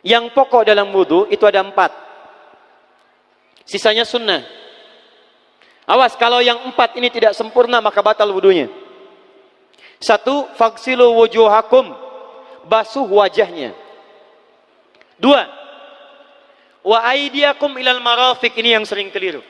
Yang pokok dalam wudhu itu ada empat. Sisanya sunnah. Awas, kalau yang empat ini tidak sempurna maka batal wudhunya. Satu, faksilu wujuhakum. Basuh wajahnya. Dua, wa aidiakum ilal marafiq. Ini yang sering keliru.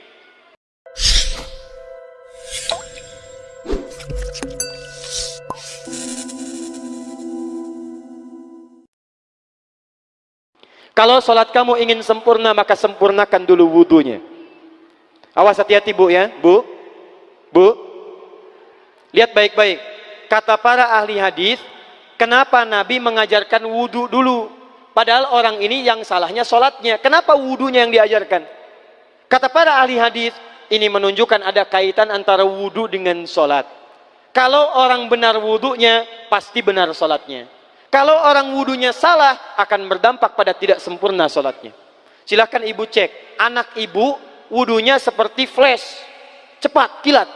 Kalau sholat kamu ingin sempurna, maka sempurnakan dulu wudhunya. Awas hati-hati bu ya, bu. Bu. Lihat baik-baik. Kata para ahli hadis, kenapa Nabi mengajarkan wudhu dulu? Padahal orang ini yang salahnya sholatnya. Kenapa wudhunya yang diajarkan? Kata para ahli hadis, ini menunjukkan ada kaitan antara wudhu dengan sholat. Kalau orang benar wudhunya, pasti benar sholatnya. Kalau orang wudhunya salah, akan berdampak pada tidak sempurna sholatnya. Silahkan ibu cek, anak ibu wudhunya seperti flash, cepat, kilat.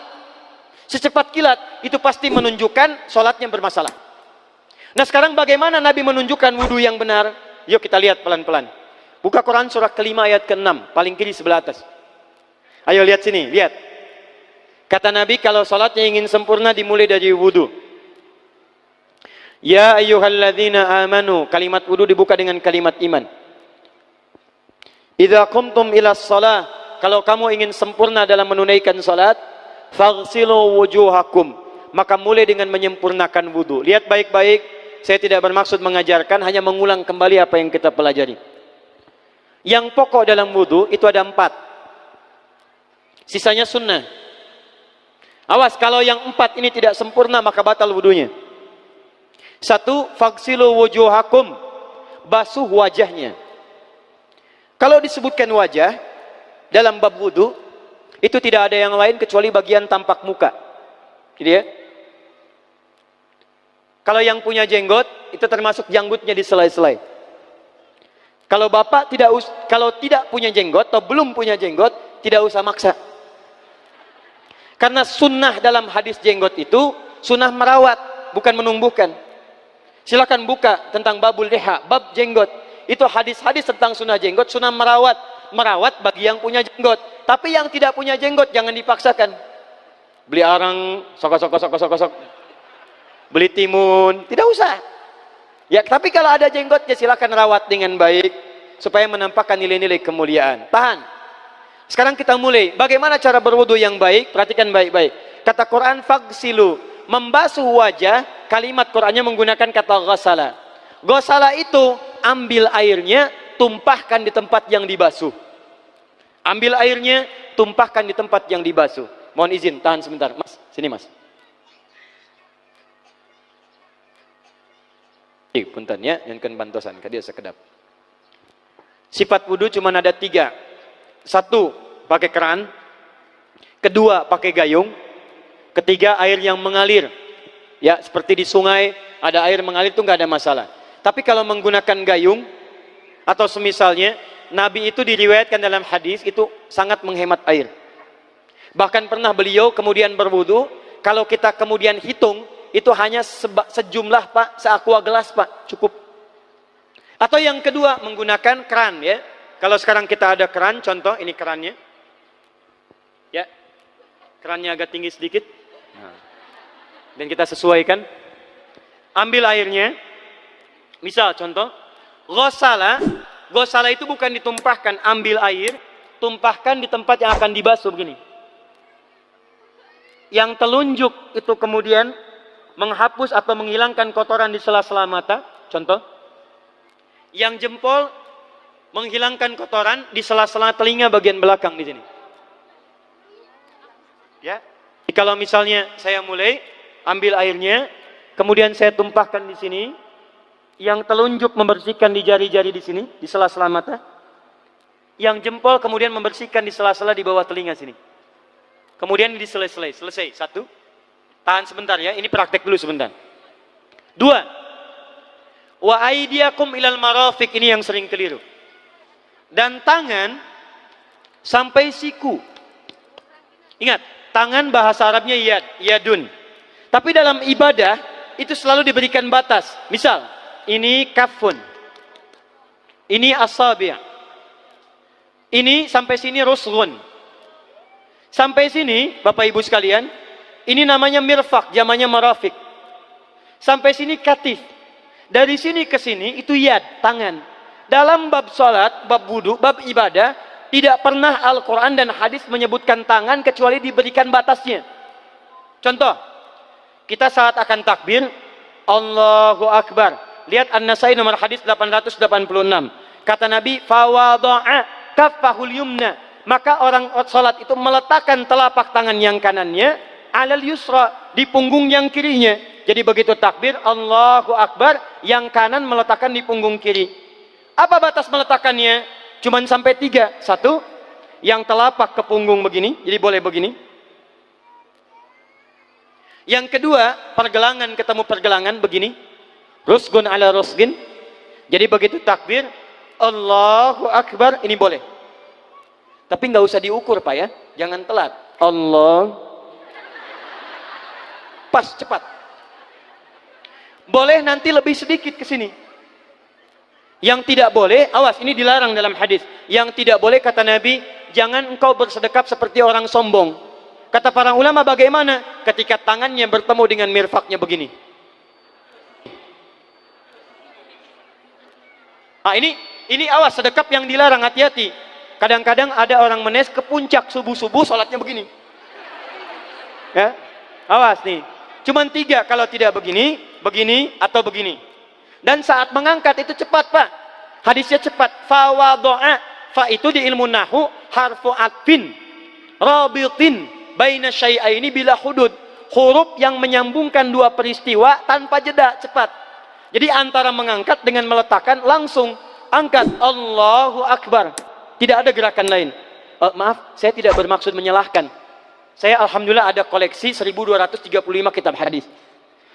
Secepat kilat, itu pasti menunjukkan sholatnya bermasalah. Nah sekarang bagaimana Nabi menunjukkan wudhu yang benar? Yuk kita lihat pelan-pelan. Buka Quran surah kelima ayat ke-6, paling kiri sebelah atas. Ayo lihat sini, lihat. Kata Nabi kalau sholatnya ingin sempurna dimulai dari wudhu. Ya ayyuhalladzina amanu. Kalimat wudu dibuka dengan kalimat iman. Idza qumtum ila shalah, kalau kamu ingin sempurna dalam menunaikan salat, faghsilu wujuhakum. Maka mulai dengan menyempurnakan wudu. Lihat baik-baik, saya tidak bermaksud mengajarkan, hanya mengulang kembali apa yang kita pelajari. Yang pokok dalam wudu itu ada empat. Sisanya sunnah. Awas, kalau yang empat ini tidak sempurna, maka batal wudunya. Satu, faksilu wujuhakum. Basuh wajahnya. Kalau disebutkan wajah, dalam bab wudhu, itu tidak ada yang lain kecuali bagian tampak muka. Gitu ya. Kalau yang punya jenggot, itu termasuk janggutnya di selai-selai. Kalau bapak tidak kalau tidak punya jenggot atau belum punya jenggot, tidak usah maksa. Karena sunnah dalam hadis jenggot itu sunnah merawat, bukan menumbuhkan. Silakan buka tentang babul leha, bab jenggot. Itu hadis-hadis tentang sunnah jenggot, sunnah merawat. Merawat bagi yang punya jenggot. Tapi yang tidak punya jenggot jangan dipaksakan. Beli arang, sok sok sok sok sok. Beli timun, tidak usah. Ya, tapi kalau ada jenggot ya silakan rawat dengan baik supaya menampakkan nilai-nilai kemuliaan. Tahan. Sekarang kita mulai. Bagaimana cara berwudu yang baik? Perhatikan baik-baik. Kata Quran fagsilu, membasuh wajah kalimat Qur'annya menggunakan kata ghasala. Ghasala itu ambil airnya, tumpahkan di tempat yang dibasuh. Ambil airnya, tumpahkan di tempat yang dibasuh. Mohon izin, tahan sebentar. Mas, sini mas. Eh, punten ya, yang kan bantosan, dia sekedap. Sifat wudhu cuma ada tiga. Satu, pakai keran. Kedua, pakai gayung. Ketiga, air yang mengalir. Ya, seperti di sungai ada air mengalir itu nggak ada masalah. Tapi kalau menggunakan gayung atau semisalnya, Nabi itu diriwayatkan dalam hadis itu sangat menghemat air. Bahkan pernah beliau kemudian berwudu, kalau kita kemudian hitung, itu hanya sejumlah Pak, seaqua gelas Pak, cukup. Atau yang kedua, menggunakan keran ya. Kalau sekarang kita ada keran, contoh ini kerannya. Ya, kerannya agak tinggi sedikit. Nah. Dan kita sesuaikan. Ambil airnya. Misal contoh. Gosala gosala itu bukan ditumpahkan ambil air. Tumpahkan di tempat yang akan dibasuh begini. Yang telunjuk itu kemudian menghapus atau menghilangkan kotoran di sela-sela mata. Contoh. Yang jempol menghilangkan kotoran di sela-sela telinga bagian belakang di sini. Ya kalau misalnya saya mulai ambil airnya, kemudian saya tumpahkan di sini, yang telunjuk membersihkan di jari-jari di sini, di sela-sela mata, yang jempol kemudian membersihkan di sela-sela di bawah telinga sini. Kemudian di selesai, selesai. Satu, tahan sebentar ya, ini praktek dulu sebentar. Dua, wa aidiakum ilal marafik, ini yang sering keliru. Dan tangan sampai siku. Ingat, tangan bahasa Arabnya yad, yadun. Tapi dalam ibadah itu selalu diberikan batas. Misal, ini kafun. Ini asabi'. Ini sampai sini rusghun. Sampai sini, Bapak Ibu sekalian, ini namanya mirfak, zamannya marafik. Sampai sini katif. Dari sini ke sini itu yad, tangan. Dalam bab salat, bab wudu, bab ibadah, tidak pernah Al-Quran dan hadis menyebutkan tangan kecuali diberikan batasnya. Contoh, kita saat akan takbir, Allahu Akbar. Lihat An-Nasai nomor hadis 886. Kata Nabi, fawadu'a kaffahul yumna. Maka orang salat itu meletakkan telapak tangan yang kanannya alal yusra di punggung yang kirinya. Jadi begitu takbir Allahu Akbar, yang kanan meletakkan di punggung kiri. Apa batas meletakkannya? Cuman sampai tiga. Satu, yang telapak ke punggung begini, jadi boleh begini. Yang kedua, pergelangan ketemu pergelangan begini. Rusgun ala rusgin. Jadi begitu takbir, Allahu Akbar, ini boleh. Tapi nggak usah diukur Pak ya, jangan telat. Allah. Pas, cepat. Boleh nanti lebih sedikit ke sini. Yang tidak boleh, awas ini dilarang dalam hadis. Yang tidak boleh kata Nabi, jangan engkau bersedekap seperti orang sombong. Kata para ulama bagaimana? Ketika tangannya bertemu dengan mirfaknya begini. Ah ini ini awas sedekap yang dilarang hati-hati. Kadang-kadang ada orang menes ke puncak subuh-subuh sholatnya begini. Ya, awas nih. Cuman tiga kalau tidak begini, begini atau begini. Dan saat mengangkat itu cepat pak. Hadisnya cepat. Fawadoa. Fa itu di ilmu nahu harfu atfin. Rabitin. Baina syai'aini bila hudud. Huruf yang menyambungkan dua peristiwa tanpa jeda cepat. Jadi antara mengangkat dengan meletakkan langsung angkat Allahu Akbar. Tidak ada gerakan lain. Uh, maaf, saya tidak bermaksud menyalahkan. Saya alhamdulillah ada koleksi 1235 kitab hadis.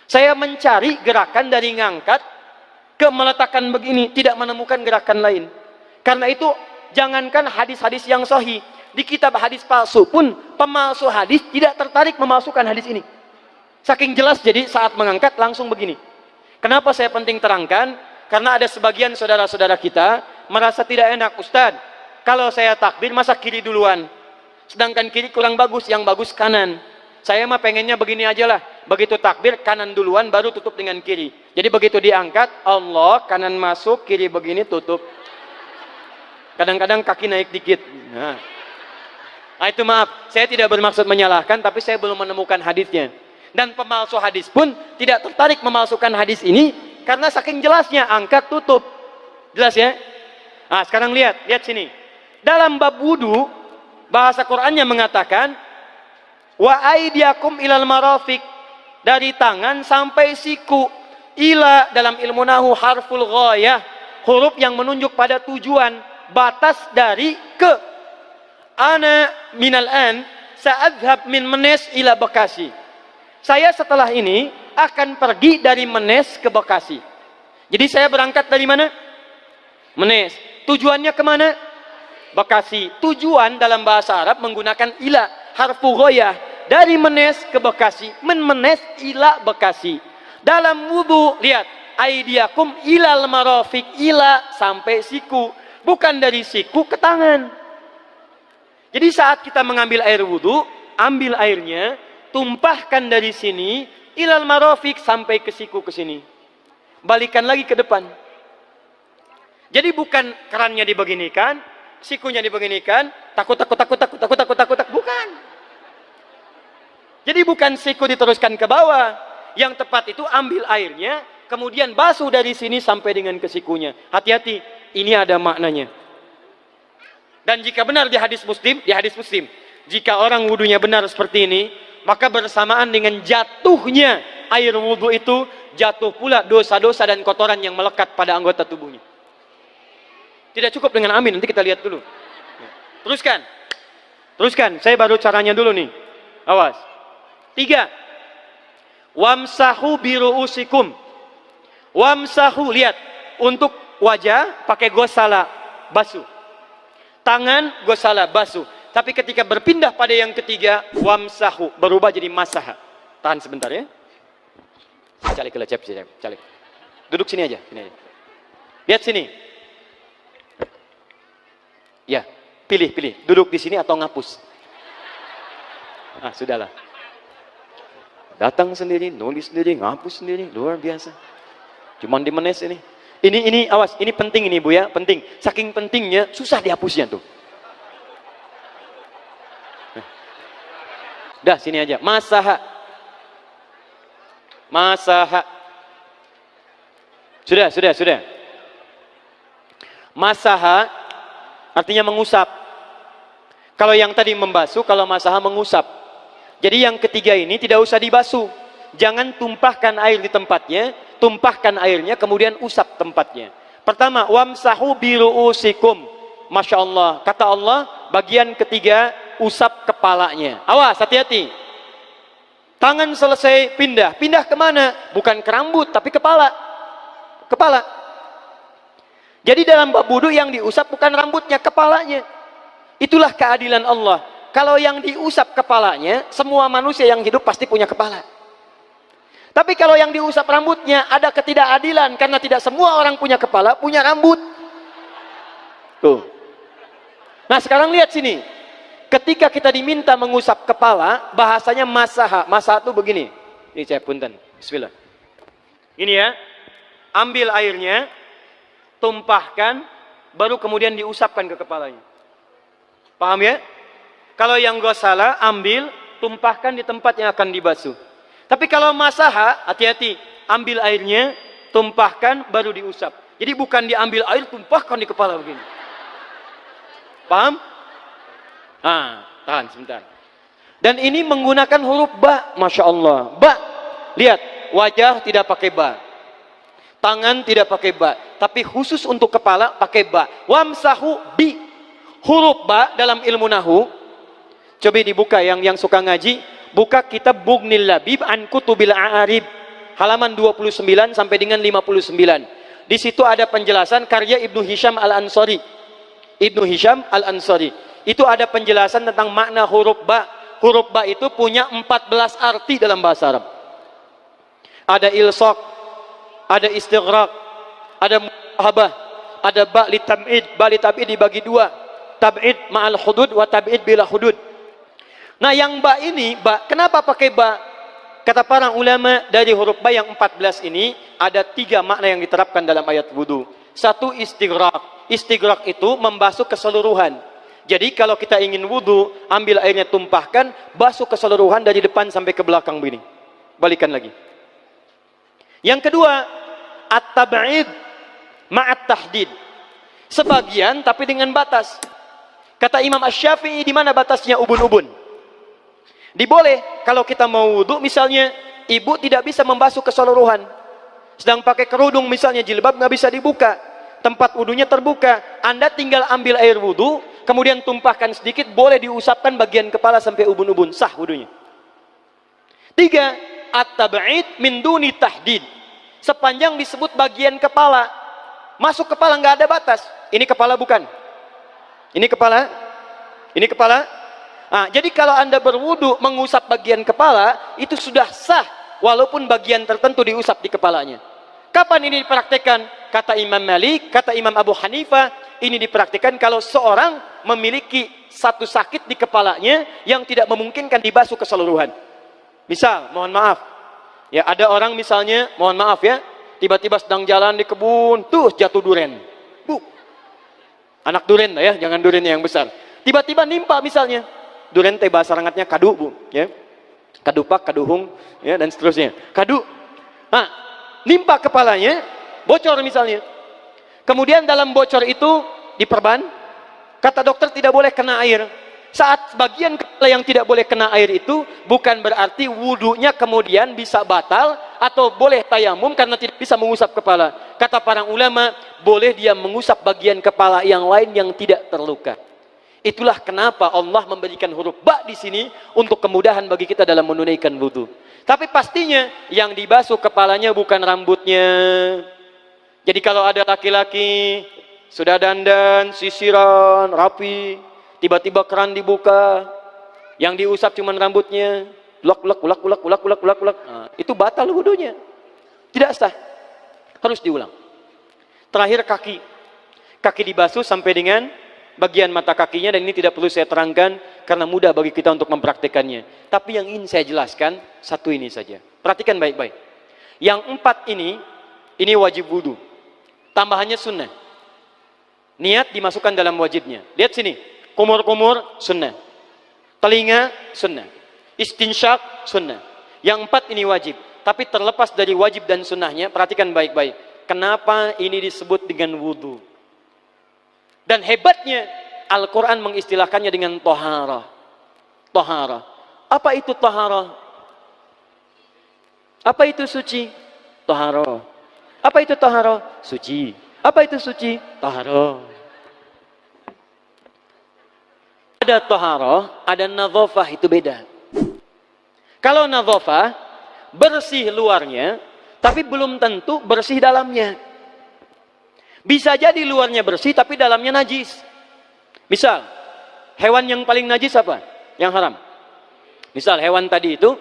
Saya mencari gerakan dari ngangkat ke meletakkan begini, tidak menemukan gerakan lain. Karena itu, jangankan hadis-hadis yang sahih, di kitab hadis palsu pun pemalsu hadis tidak tertarik memasukkan hadis ini. Saking jelas jadi saat mengangkat langsung begini. Kenapa saya penting terangkan? Karena ada sebagian saudara-saudara kita merasa tidak enak, Ustadz. Kalau saya takbir masa kiri duluan? Sedangkan kiri kurang bagus, yang bagus kanan. Saya mah pengennya begini aja lah. Begitu takbir, kanan duluan, baru tutup dengan kiri. Jadi begitu diangkat, Allah, kanan masuk, kiri begini, tutup. Kadang-kadang kaki naik dikit. Nah. nah itu maaf, saya tidak bermaksud menyalahkan, tapi saya belum menemukan hadisnya. Dan pemalsu hadis pun tidak tertarik memalsukan hadis ini, karena saking jelasnya, angkat, tutup. Jelas ya? Nah sekarang lihat, lihat sini. Dalam bab wudhu, bahasa Qurannya mengatakan, Wa aidiakum ilal marafik dari tangan sampai siku. Ila dalam ilmu nahu harful ghayah, huruf yang menunjuk pada tujuan, batas dari ke. Ana minal an sa'adhab min Menes ila Bekasi. Saya setelah ini akan pergi dari Menes ke Bekasi. Jadi saya berangkat dari mana? Menes. Tujuannya ke mana? Bekasi. Tujuan dalam bahasa Arab menggunakan ila, harfu ghayah dari Menes ke Bekasi, men Menes ila Bekasi. Dalam wudhu, lihat, aidiakum ilal marofik ila sampai siku, bukan dari siku ke tangan. Jadi saat kita mengambil air wudhu, ambil airnya, tumpahkan dari sini ilal marofik sampai ke siku ke sini. Balikan lagi ke depan. Jadi bukan kerannya dibeginikan, sikunya dibeginikan, takut takut takut takut takut takut takut, takut bukan. Jadi bukan siku diteruskan ke bawah. Yang tepat itu ambil airnya, kemudian basuh dari sini sampai dengan ke sikunya. Hati-hati, ini ada maknanya. Dan jika benar di hadis muslim, di hadis muslim, jika orang wudhunya benar seperti ini, maka bersamaan dengan jatuhnya air wudhu itu, jatuh pula dosa-dosa dan kotoran yang melekat pada anggota tubuhnya. Tidak cukup dengan amin, nanti kita lihat dulu. Teruskan. Teruskan, saya baru caranya dulu nih. Awas. Tiga. Wamsahu biru'usikum. Wamsahu, lihat. Untuk wajah pakai gosala, basuh. Tangan gosala, basuh. Tapi ketika berpindah pada yang ketiga, wamsahu, berubah jadi masaha. Tahan sebentar ya. Calik ke lecep, calik. Duduk sini aja. Sini aja. Lihat sini. Ya, pilih, pilih. Duduk di sini atau ngapus. Ah, sudahlah. Datang sendiri, nulis sendiri, ngapus sendiri, luar biasa. Cuman di menes ini. Ini ini awas, ini penting ini Bu ya, penting. Saking pentingnya susah dihapusnya tuh. Dah sini aja. Masaha. Masaha. Sudah, sudah, sudah. Masaha artinya mengusap. Kalau yang tadi membasuh, kalau masaha mengusap. Jadi yang ketiga ini tidak usah dibasuh. Jangan tumpahkan air di tempatnya, tumpahkan airnya kemudian usap tempatnya. Pertama, wamsahu biru'usikum. Masya Allah. Kata Allah, bagian ketiga usap kepalanya. Awas, hati-hati. Tangan selesai pindah. Pindah ke mana? Bukan ke rambut, tapi kepala. Kepala. Jadi dalam bab wudhu yang diusap bukan rambutnya, kepalanya. Itulah keadilan Allah. Kalau yang diusap kepalanya, semua manusia yang hidup pasti punya kepala. Tapi kalau yang diusap rambutnya ada ketidakadilan karena tidak semua orang punya kepala, punya rambut. Tuh. Nah, sekarang lihat sini. Ketika kita diminta mengusap kepala, bahasanya masaha. Masaha itu begini. Ini saya punten. Bismillah. Ini ya. Ambil airnya, tumpahkan, baru kemudian diusapkan ke kepalanya. Paham ya? Kalau yang salah, ambil, tumpahkan di tempat yang akan dibasuh. Tapi kalau masaha, hati-hati. Ambil airnya, tumpahkan, baru diusap. Jadi bukan diambil air, tumpahkan di kepala begini. Paham? Ah, tahan sebentar. Dan ini menggunakan huruf ba, masya Allah. Ba, lihat wajah tidak pakai ba, tangan tidak pakai ba, tapi khusus untuk kepala pakai ba. Wamsahu bi, huruf ba dalam ilmu nahu. Coba dibuka yang yang suka ngaji, buka kitab Bughnil Labib an Kutubil A'arib halaman 29 sampai dengan 59. Di situ ada penjelasan karya Ibnu Hisham Al-Ansari. Ibnu Hisham Al-Ansari itu ada penjelasan tentang makna huruf ba. Huruf ba itu punya 14 arti dalam bahasa Arab. Ada ilsaq, ada istighraq, ada muhabah, ada ba li tam'id, ba li tab'id dibagi dua. Tab'id ma'al hudud wa tab'id bila hudud. Nah, yang ba ini, ba, kenapa pakai ba? Kata para ulama dari huruf ba yang 14 ini ada tiga makna yang diterapkan dalam ayat wudhu. Satu istighraq. Istighraq itu membasuh keseluruhan jadi kalau kita ingin wudhu, ambil airnya tumpahkan, basuh keseluruhan dari depan sampai ke belakang begini. Balikan lagi. Yang kedua, at-tab'id ma'at tahdid. Sebagian tapi dengan batas. Kata Imam Ash-Syafi'i di mana batasnya ubun-ubun? Diboleh kalau kita mau wudhu misalnya ibu tidak bisa membasuh keseluruhan. Sedang pakai kerudung misalnya jilbab nggak bisa dibuka. Tempat wudhunya terbuka. Anda tinggal ambil air wudhu, kemudian tumpahkan sedikit, boleh diusapkan bagian kepala sampai ubun-ubun, sah wudhunya. Tiga, at-tab'id min duni tahdid. Sepanjang disebut bagian kepala, masuk kepala nggak ada batas. Ini kepala bukan? Ini kepala? Ini kepala? Nah, jadi kalau anda berwudu mengusap bagian kepala, itu sudah sah, walaupun bagian tertentu diusap di kepalanya. Kapan ini dipraktekkan? Kata Imam Malik, kata Imam Abu Hanifah, ini dipraktikkan kalau seorang memiliki satu sakit di kepalanya yang tidak memungkinkan dibasuh keseluruhan. Misal, mohon maaf, ya ada orang misalnya, mohon maaf ya, tiba-tiba sedang jalan di kebun, tuh jatuh duren. Bu, anak duren ya, jangan duren yang besar. Tiba-tiba nimpa misalnya, duren teh bahasa rangatnya kadu bu, ya, kadupak, kaduhung, ya dan seterusnya. Kadu, nah, nimpa kepalanya, bocor misalnya, Kemudian dalam bocor itu diperban, kata dokter tidak boleh kena air. Saat bagian kepala yang tidak boleh kena air itu bukan berarti wudhunya kemudian bisa batal atau boleh tayamum karena tidak bisa mengusap kepala. Kata para ulama, boleh dia mengusap bagian kepala yang lain yang tidak terluka. Itulah kenapa Allah memberikan huruf ba di sini untuk kemudahan bagi kita dalam menunaikan wudhu. Tapi pastinya yang dibasuh kepalanya bukan rambutnya, jadi kalau ada laki-laki sudah dandan, sisiran, rapi, tiba-tiba keran dibuka, yang diusap cuma rambutnya, ulak ulak ulak ulak ulak ulak ulak ulak, nah, itu batal wudhunya. Tidak sah. Harus diulang. Terakhir kaki. Kaki dibasuh sampai dengan bagian mata kakinya dan ini tidak perlu saya terangkan karena mudah bagi kita untuk mempraktekannya. Tapi yang ingin saya jelaskan satu ini saja. Perhatikan baik-baik. Yang empat ini, ini wajib wudhu. Tambahannya sunnah. Niat dimasukkan dalam wajibnya. Lihat sini. Kumur-kumur sunnah. Telinga sunnah. Istinsyak sunnah. Yang empat ini wajib. Tapi terlepas dari wajib dan sunnahnya, perhatikan baik-baik. Kenapa ini disebut dengan wudhu? Dan hebatnya Al-Quran mengistilahkannya dengan tohara. Tohara. Apa itu tohara? Apa itu suci? Tohara. Apa itu tohara? Suci. Apa itu suci? Tohara. Ada tohara, ada nadhofah, itu beda. Kalau nadhofah, bersih luarnya, tapi belum tentu bersih dalamnya. Bisa jadi luarnya bersih tapi dalamnya najis. Misal, hewan yang paling najis apa? Yang haram. Misal hewan tadi itu,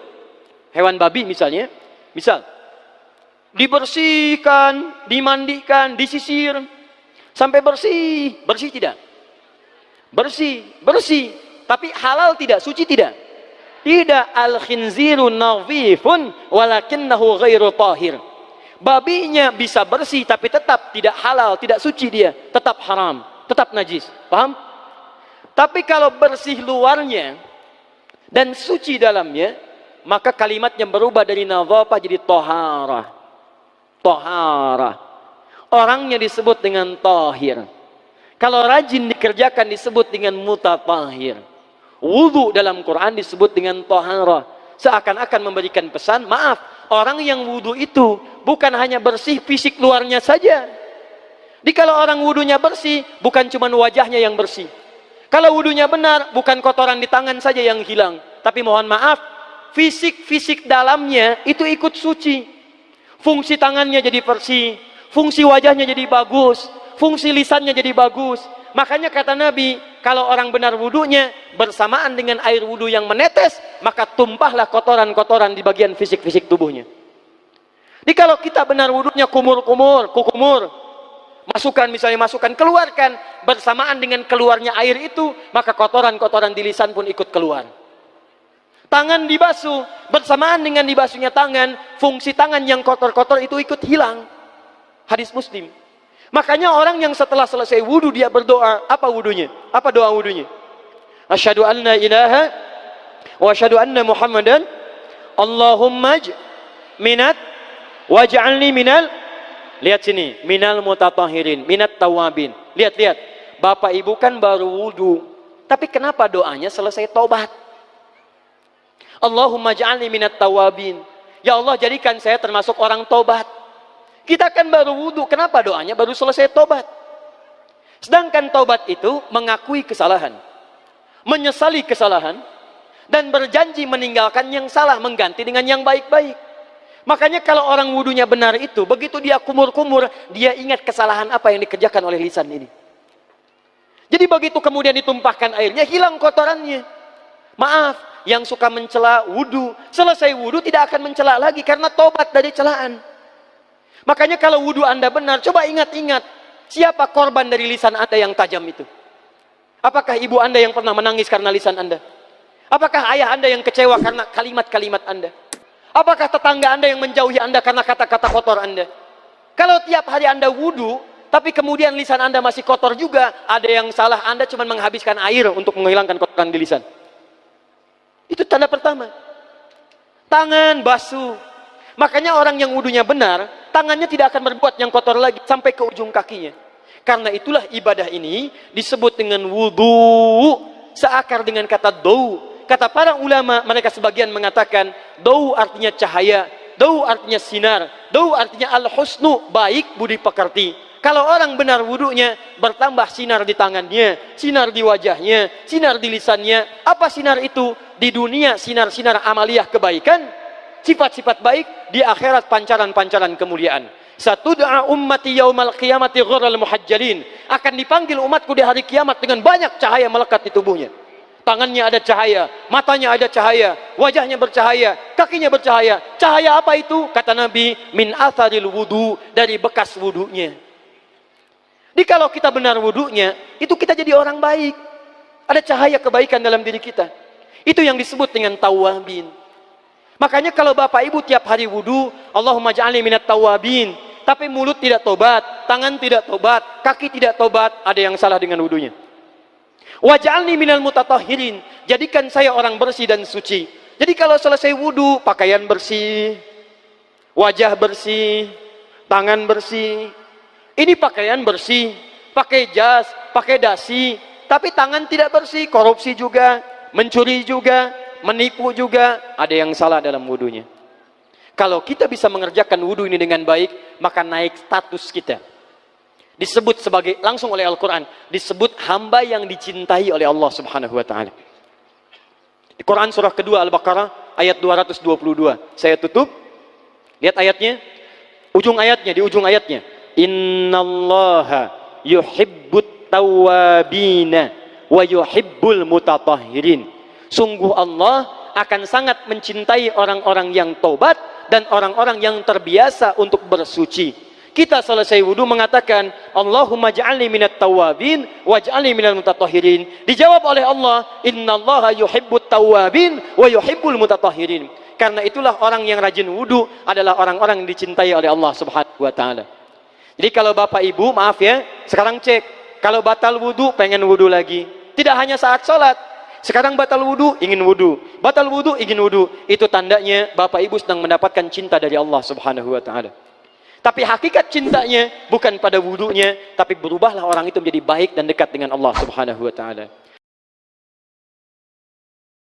hewan babi misalnya, misal dibersihkan, dimandikan, disisir sampai bersih, bersih tidak? Bersih, bersih. Tapi halal tidak, suci tidak? Tidak al khinziru nadhifun walakinnahu ghairu tahir babinya bisa bersih tapi tetap tidak halal, tidak suci dia, tetap haram, tetap najis. Paham? Tapi kalau bersih luarnya dan suci dalamnya, maka kalimatnya berubah dari nadhafah jadi tohara. Tohara. Orangnya disebut dengan tahir. Kalau rajin dikerjakan disebut dengan mutatahir. Wudhu dalam Quran disebut dengan tohara. Seakan-akan memberikan pesan, maaf, orang yang wudhu itu bukan hanya bersih fisik luarnya saja. Di kalau orang wudhunya bersih, bukan cuma wajahnya yang bersih. Kalau wudhunya benar, bukan kotoran di tangan saja yang hilang. Tapi mohon maaf, fisik-fisik dalamnya itu ikut suci. Fungsi tangannya jadi bersih, fungsi wajahnya jadi bagus, fungsi lisannya jadi bagus. Makanya kata Nabi, kalau orang benar wudhunya bersamaan dengan air wudhu yang menetes, maka tumpahlah kotoran-kotoran di bagian fisik-fisik tubuhnya. Jadi kalau kita benar wudhunya kumur-kumur, kukumur, masukkan misalnya masukkan, keluarkan bersamaan dengan keluarnya air itu, maka kotoran-kotoran di lisan pun ikut keluar. Tangan dibasuh, bersamaan dengan dibasuhnya tangan, fungsi tangan yang kotor-kotor itu ikut hilang. Hadis Muslim. Makanya orang yang setelah selesai wudhu dia berdoa, apa wudhunya? Apa doa wudhunya? Asyhadu anna ilaha wa asyhadu anna Muhammadan Allahumma minat Waj'alni minal Lihat sini, minal mutatahirin, minat tawabin. Lihat, lihat. Bapak Ibu kan baru wudhu. Tapi kenapa doanya selesai tobat? Allahumma ja'alni minat tawabin. Ya Allah jadikan saya termasuk orang tobat. Kita kan baru wudhu, kenapa doanya baru selesai tobat? Sedangkan tobat itu mengakui kesalahan. Menyesali kesalahan. Dan berjanji meninggalkan yang salah, mengganti dengan yang baik-baik. Makanya kalau orang wudhunya benar itu, begitu dia kumur-kumur, dia ingat kesalahan apa yang dikerjakan oleh lisan ini. Jadi begitu kemudian ditumpahkan airnya, hilang kotorannya. Maaf, yang suka mencela wudhu, selesai wudhu tidak akan mencela lagi karena tobat dari celaan. Makanya kalau wudhu anda benar, coba ingat-ingat, siapa korban dari lisan anda yang tajam itu? Apakah ibu anda yang pernah menangis karena lisan anda? Apakah ayah anda yang kecewa karena kalimat-kalimat anda? Apakah tetangga anda yang menjauhi anda karena kata-kata kotor anda? Kalau tiap hari anda wudhu, tapi kemudian lisan anda masih kotor juga, ada yang salah anda cuma menghabiskan air untuk menghilangkan kotoran di lisan. Itu tanda pertama. Tangan basuh. Makanya orang yang wudhunya benar, tangannya tidak akan berbuat yang kotor lagi sampai ke ujung kakinya. Karena itulah ibadah ini disebut dengan wudhu seakar dengan kata dou. Kata para ulama mereka sebagian mengatakan dau artinya cahaya dau artinya sinar dau artinya al-husnu baik budi pekerti. Kalau orang benar wudhunya bertambah sinar di tangannya sinar di wajahnya sinar di lisannya. Apa sinar itu? Di dunia sinar-sinar amaliyah kebaikan sifat-sifat baik di akhirat pancaran-pancaran kemuliaan satu doa ummati yaumal qiyamati ghurral muhajjalin akan dipanggil umatku di hari kiamat dengan banyak cahaya melekat di tubuhnya tangannya ada cahaya, matanya ada cahaya, wajahnya bercahaya, kakinya bercahaya. Cahaya apa itu? Kata Nabi, min atharil wudu, dari bekas wudunya. Jadi kalau kita benar wudhunya, itu kita jadi orang baik. Ada cahaya kebaikan dalam diri kita. Itu yang disebut dengan tawabin. Makanya kalau bapak ibu tiap hari wudhu, Allahumma ja'alni minat tawabin. Tapi mulut tidak tobat, tangan tidak tobat, kaki tidak tobat, ada yang salah dengan wudhunya. Waj'alni minal mutatahirin. Jadikan saya orang bersih dan suci. Jadi kalau selesai wudhu, pakaian bersih, wajah bersih, tangan bersih. Ini pakaian bersih, pakai jas, pakai dasi, tapi tangan tidak bersih, korupsi juga, mencuri juga, menipu juga, ada yang salah dalam wudhunya. Kalau kita bisa mengerjakan wudhu ini dengan baik, maka naik status kita. Disebut sebagai, langsung oleh Al-Quran, disebut hamba yang dicintai oleh Allah subhanahu wa ta'ala. Di Quran surah kedua Al-Baqarah, ayat 222. Saya tutup, lihat ayatnya, ujung ayatnya, di ujung ayatnya. Innallaha yuhibbut tawabina wa yuhibbul mutatahhirin. Sungguh Allah akan sangat mencintai orang-orang yang tobat dan orang-orang yang terbiasa untuk bersuci. Kita selesai wudhu mengatakan, Allahumma ja'alni minat tawabin, waj'alni minal mutatahirin. Dijawab oleh Allah, Inna Allah yuhibbut tawabin, wa yuhibbul mutatahirin. Karena itulah orang yang rajin wudhu adalah orang-orang yang dicintai oleh Allah subhanahu wa ta'ala. Jadi kalau bapak ibu, maaf ya, sekarang cek. Kalau batal wudhu, pengen wudhu lagi. Tidak hanya saat sholat, sekarang batal wudhu, ingin wudhu. Batal wudhu, ingin wudhu. Itu tandanya Bapak Ibu sedang mendapatkan cinta dari Allah subhanahu wa ta'ala. Tapi hakikat cintanya bukan pada wudhunya, tapi berubahlah orang itu menjadi baik dan dekat dengan Allah subhanahu wa ta'ala.